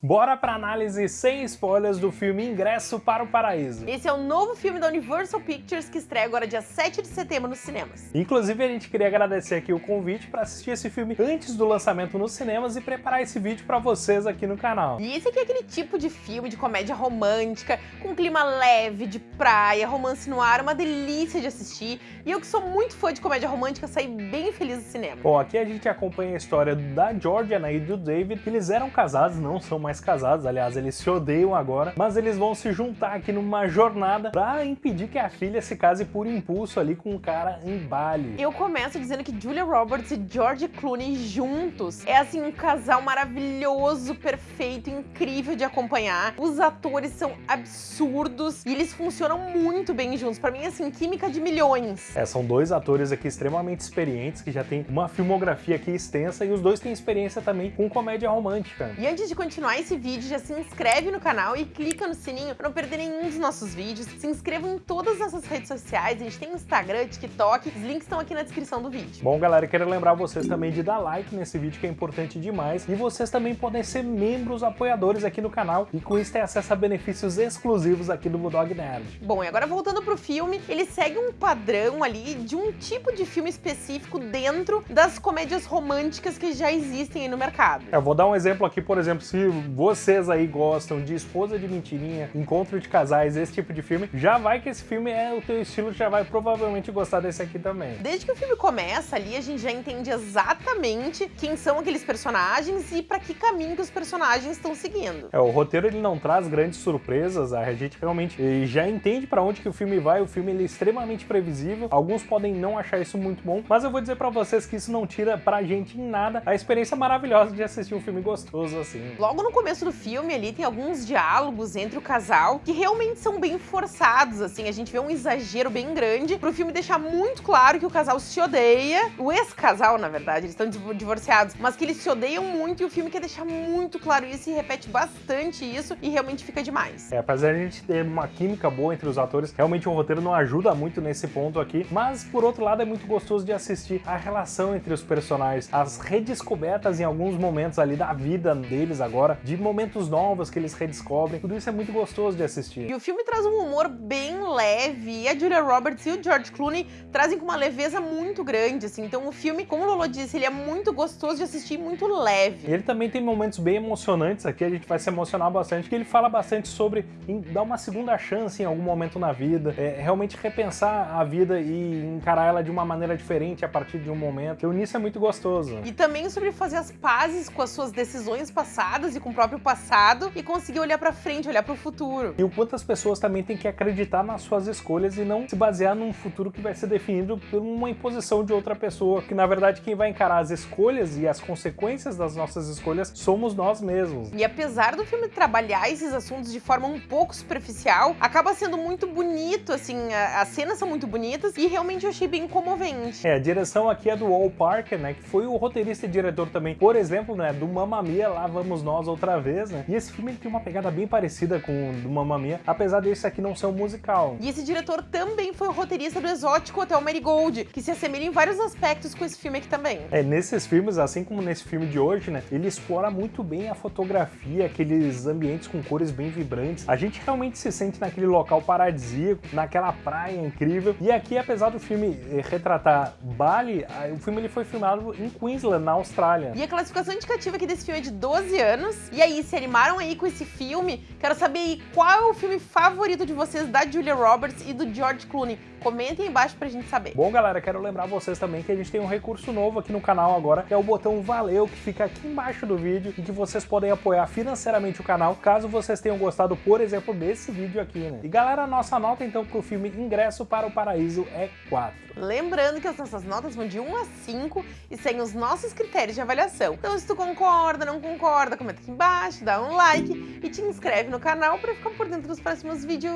Bora pra análise sem spoilers do filme Ingresso para o Paraíso. Esse é o novo filme da Universal Pictures que estreia agora dia 7 de setembro nos cinemas. Inclusive a gente queria agradecer aqui o convite para assistir esse filme antes do lançamento nos cinemas e preparar esse vídeo para vocês aqui no canal. E esse aqui é aquele tipo de filme de comédia romântica, com clima leve, de praia, romance no ar, uma delícia de assistir. E eu que sou muito fã de comédia romântica, saí bem feliz do cinema. Bom, aqui a gente acompanha a história da Georgia né, e do David, eles eram casados, não são mais mais casados, aliás, eles se odeiam agora, mas eles vão se juntar aqui numa jornada pra impedir que a filha se case por impulso ali com um cara em Bali. Eu começo dizendo que Julia Roberts e George Clooney juntos é assim um casal maravilhoso, perfeito, incrível de acompanhar. Os atores são absurdos e eles funcionam muito bem juntos. Pra mim, assim, química de milhões. É, são dois atores aqui extremamente experientes que já têm uma filmografia aqui extensa e os dois têm experiência também com comédia romântica. E antes de continuar esse vídeo, já se inscreve no canal e clica no sininho para não perder nenhum dos nossos vídeos. Se inscrevam em todas as nossas redes sociais, a gente tem Instagram, TikTok, os links estão aqui na descrição do vídeo. Bom, galera, quero lembrar vocês também de dar like nesse vídeo, que é importante demais. E vocês também podem ser membros apoiadores aqui no canal e com isso ter acesso a benefícios exclusivos aqui do Bulldog Nerd. Bom, e agora voltando pro filme, ele segue um padrão ali de um tipo de filme específico dentro das comédias românticas que já existem aí no mercado. Eu vou dar um exemplo aqui, por exemplo, se vocês aí gostam de Esposa de Mentirinha, Encontro de Casais, esse tipo de filme, já vai que esse filme é o teu estilo, já vai provavelmente gostar desse aqui também. Desde que o filme começa ali, a gente já entende exatamente quem são aqueles personagens e para que caminho que os personagens estão seguindo. É, o roteiro ele não traz grandes surpresas, a gente realmente já entende para onde que o filme vai, o filme ele é extremamente previsível, alguns podem não achar isso muito bom, mas eu vou dizer para vocês que isso não tira pra gente em nada a experiência maravilhosa de assistir um filme gostoso assim. Logo no começo do filme ali tem alguns diálogos entre o casal que realmente são bem forçados, assim, a gente vê um exagero bem grande pro filme deixar muito claro que o casal se odeia, o ex-casal, na verdade, eles estão divorciados, mas que eles se odeiam muito e o filme quer deixar muito claro isso e repete bastante isso e realmente fica demais. É, apesar de a gente ter uma química boa entre os atores, realmente o roteiro não ajuda muito nesse ponto aqui, mas por outro lado é muito gostoso de assistir a relação entre os personagens, as redescobertas em alguns momentos ali da vida deles agora, de momentos novos que eles redescobrem. Tudo isso é muito gostoso de assistir. E o filme traz um humor bem leve, e a Julia Roberts e o George Clooney trazem com uma leveza muito grande, assim. Então o filme, como o Lolo disse, ele é muito gostoso de assistir, muito leve. Ele também tem momentos bem emocionantes aqui, a gente vai se emocionar bastante, que ele fala bastante sobre dar uma segunda chance em algum momento na vida, é, realmente repensar a vida e encarar ela de uma maneira diferente a partir de um momento. Então nisso é muito gostoso. E também sobre fazer as pazes com as suas decisões passadas e com o próprio passado e conseguir olhar para frente, olhar para o futuro. E o quanto as pessoas também têm que acreditar nas suas escolhas e não se basear num futuro que vai ser definido por uma imposição de outra pessoa, que na verdade quem vai encarar as escolhas e as consequências das nossas escolhas somos nós mesmos. E apesar do filme trabalhar esses assuntos de forma um pouco superficial, acaba sendo muito bonito, assim, as cenas são muito bonitas e realmente eu achei bem comovente. É, a direção aqui é do Wall Parker, né, que foi o roteirista e diretor também, por exemplo, né, do Mamma Mia, Lá Vamos Nós Outra Vez, né, e esse filme tem uma pegada bem parecida com o do Mamma Mia, apesar desse aqui não ser um musical. E esse diretor também foi o roteirista do Exótico Hotel Marigold, que se assemelha em vários aspectos com esse filme aqui também. É, nesses filmes, assim como nesse filme de hoje, né, ele explora muito bem a fotografia, aqueles ambientes com cores bem vibrantes. A gente realmente se sente naquele local paradisíaco, naquela praia incrível. E aqui, apesar do filme eh, retratar Bali, o filme ele foi filmado em Queensland, na Austrália. E a classificação indicativa aqui desse filme é de 12 anos. E aí, se animaram aí com esse filme? Quero saber aí qual é o filme favorito de vocês da Julia Roberts e do George Clooney. Comentem aí embaixo pra gente saber. Bom, galera, quero lembrar vocês também que a gente tem um recurso novo aqui no canal agora, que é o botão Valeu, que fica aqui embaixo do vídeo, em que vocês podem apoiar financeiramente o canal, caso vocês tenham gostado, por exemplo, desse vídeo aqui, né? E galera, a nossa nota então pro filme Ingresso para o Paraíso é 4. Lembrando que as nossas notas vão de 1 a 5 e sem os nossos critérios de avaliação. Então se tu concorda, não concorda, comenta aqui embaixo, dá um like e te inscreve no canal para ficar por dentro dos próximos vídeos.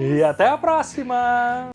E até a próxima!